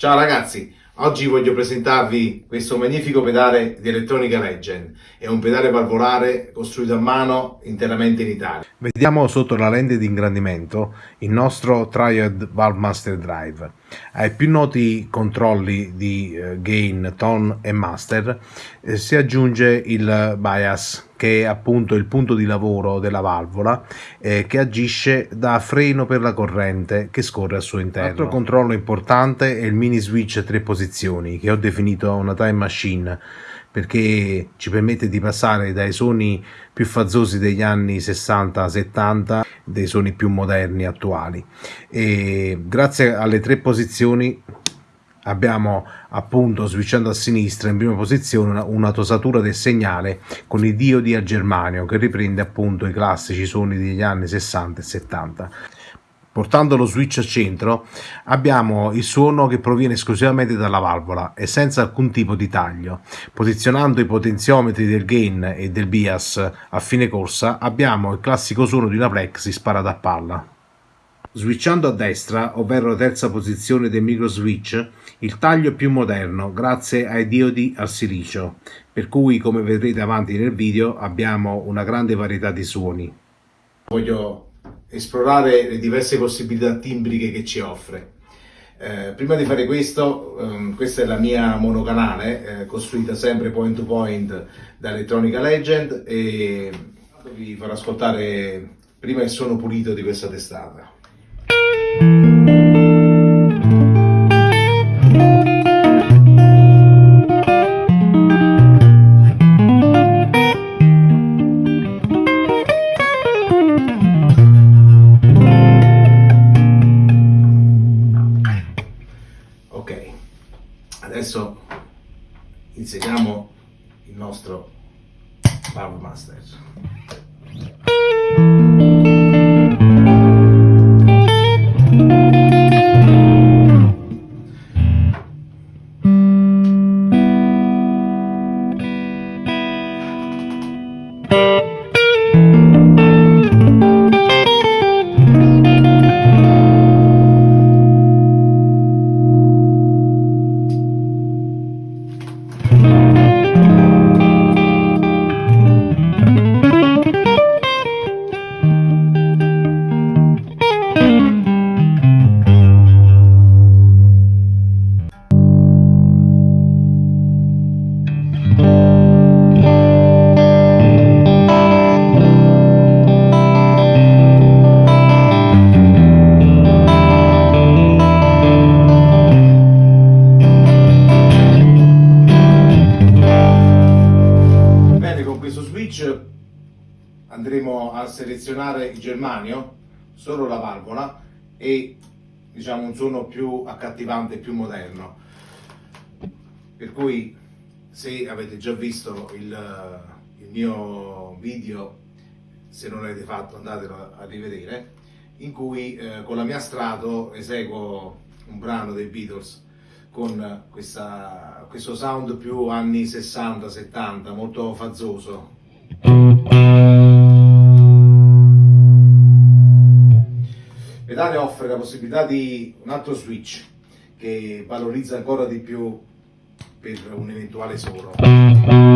Ciao ragazzi, oggi voglio presentarvi questo magnifico pedale di Elettronica Legend. È un pedale valvolare costruito a mano interamente in Italia. Vediamo sotto la lente di ingrandimento il nostro Triad Valve Master Drive. Ai più noti controlli di eh, gain, tone e master eh, si aggiunge il bias che è appunto il punto di lavoro della valvola eh, che agisce da freno per la corrente che scorre al suo interno. Altro controllo importante è il mini switch a tre posizioni che ho definito una time machine perché ci permette di passare dai suoni più fazzosi degli anni 60-70 dei suoni più moderni attuali. E grazie alle tre posizioni abbiamo appunto switchando a sinistra in prima posizione una, una, tosatura del segnale con i diodi a germanio che riprende appunto i classici suoni degli anni 60 e 70 portando lo switch al centro abbiamo il suono che proviene esclusivamente dalla valvola e senza alcun tipo di taglio posizionando i potenziometri del gain e del bias a fine corsa abbiamo il classico suono di una plexi sparata a palla Switchando a destra, ovvero la terza posizione del micro switch, il taglio è più moderno grazie ai diodi al silicio, per cui come vedrete avanti nel video abbiamo una grande varietà di suoni. Voglio esplorare le diverse possibilità timbriche che ci offre. Eh, prima di fare questo, ehm, questa è la mia monocanale, eh, costruita sempre point to point da Electronica Legend e vi farò ascoltare prima il suono pulito di questa testata. Il nostro Power Master. Andremo a selezionare il germanio, solo la valvola e diciamo un suono più accattivante, più moderno. Per cui se avete già visto il, il mio video, se non l'avete fatto andatelo a rivedere, in cui eh, con la mia strato eseguo un brano dei Beatles con questa, questo sound più anni 60-70, molto fazzoso. Pedale offre la possibilità di un altro switch che valorizza ancora di più per un eventuale solo.